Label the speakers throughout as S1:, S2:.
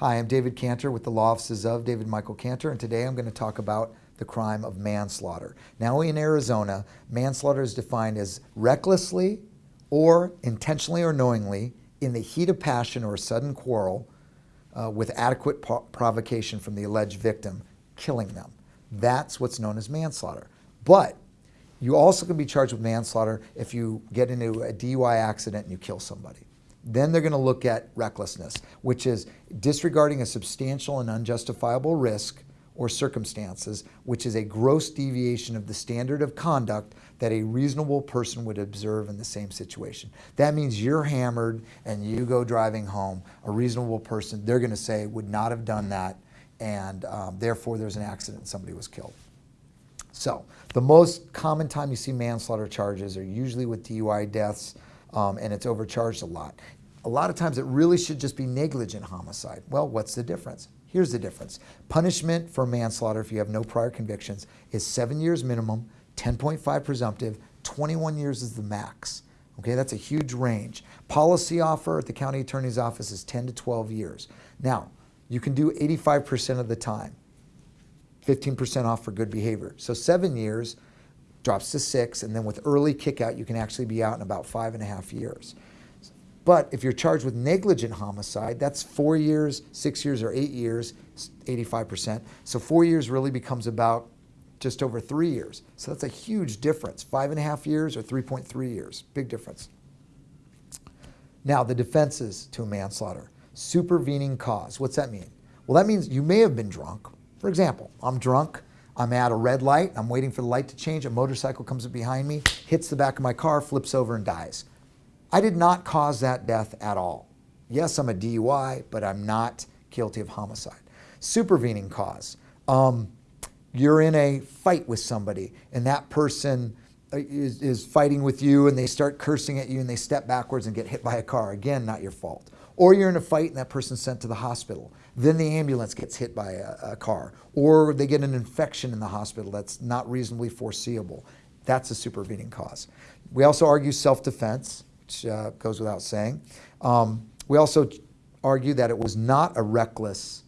S1: Hi, I'm David Cantor with the Law Offices of David Michael Cantor, and today I'm going to talk about the crime of manslaughter. Now in Arizona, manslaughter is defined as recklessly or intentionally or knowingly in the heat of passion or a sudden quarrel uh, with adequate provocation from the alleged victim, killing them. That's what's known as manslaughter. But you also can be charged with manslaughter if you get into a DUI accident and you kill somebody. Then they're going to look at recklessness, which is disregarding a substantial and unjustifiable risk or circumstances, which is a gross deviation of the standard of conduct that a reasonable person would observe in the same situation. That means you're hammered and you go driving home. A reasonable person, they're going to say, would not have done that, and um, therefore there's an accident and somebody was killed. So the most common time you see manslaughter charges are usually with DUI deaths, um, and it's overcharged a lot. A lot of times it really should just be negligent homicide. Well, what's the difference? Here's the difference. Punishment for manslaughter, if you have no prior convictions, is seven years minimum, 10.5 presumptive, 21 years is the max. Okay, that's a huge range. Policy offer at the county attorney's office is 10 to 12 years. Now, you can do 85% of the time, 15% off for good behavior. So seven years drops to six, and then with early kickout, you can actually be out in about five and a half years. But if you're charged with negligent homicide, that's four years, six years, or eight years, 85%. So four years really becomes about just over three years. So that's a huge difference. Five and a half years or 3.3 years, big difference. Now, the defenses to a manslaughter. Supervening cause, what's that mean? Well, that means you may have been drunk. For example, I'm drunk, I'm at a red light, I'm waiting for the light to change, a motorcycle comes up behind me, hits the back of my car, flips over and dies. I did not cause that death at all. Yes, I'm a DUI, but I'm not guilty of homicide. Supervening cause. Um, you're in a fight with somebody and that person uh, is, is fighting with you and they start cursing at you and they step backwards and get hit by a car. Again, not your fault. Or you're in a fight and that person's sent to the hospital. Then the ambulance gets hit by a, a car. Or they get an infection in the hospital that's not reasonably foreseeable. That's a supervening cause. We also argue self-defense which uh, goes without saying. Um, we also argue that it was not a reckless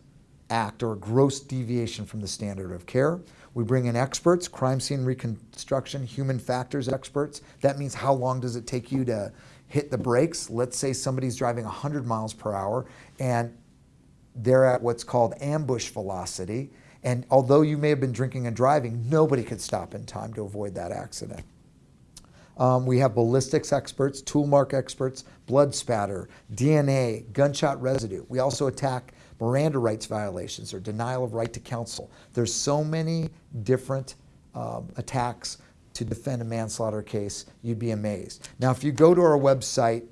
S1: act or a gross deviation from the standard of care. We bring in experts, crime scene reconstruction, human factors experts. That means how long does it take you to hit the brakes? Let's say somebody's driving 100 miles per hour and they're at what's called ambush velocity. And although you may have been drinking and driving, nobody could stop in time to avoid that accident. Um, we have ballistics experts, tool mark experts, blood spatter, DNA, gunshot residue. We also attack Miranda rights violations or denial of right to counsel. There's so many different um, attacks to defend a manslaughter case, you'd be amazed. Now, if you go to our website,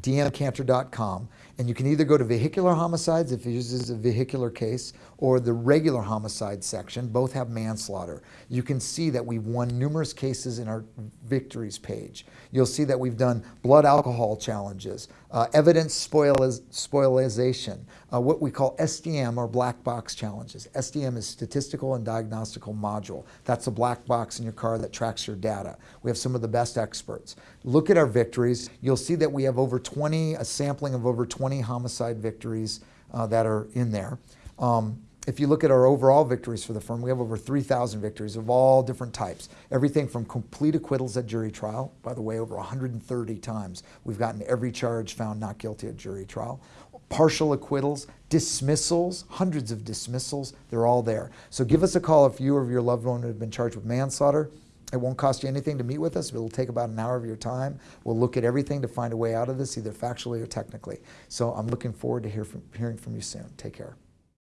S1: dmcantor.com, and you can either go to vehicular homicides if it uses a vehicular case or the regular homicide section. Both have manslaughter. You can see that we've won numerous cases in our victories page. You'll see that we've done blood alcohol challenges, uh, evidence spoiliz spoilization, uh, what we call SDM or black box challenges. SDM is statistical and diagnostical module. That's a black box in your car that tracks your data. We have some of the best experts. Look at our victories. You'll see that we have over 20, a sampling of over 20 20 homicide victories uh, that are in there. Um, if you look at our overall victories for the firm, we have over 3,000 victories of all different types. Everything from complete acquittals at jury trial, by the way, over 130 times we've gotten every charge found not guilty at jury trial. Partial acquittals, dismissals, hundreds of dismissals, they're all there. So give us a call if you or your loved one have been charged with manslaughter. It won't cost you anything to meet with us. It'll take about an hour of your time. We'll look at everything to find a way out of this, either factually or technically. So I'm looking forward to hear from, hearing from you soon. Take care.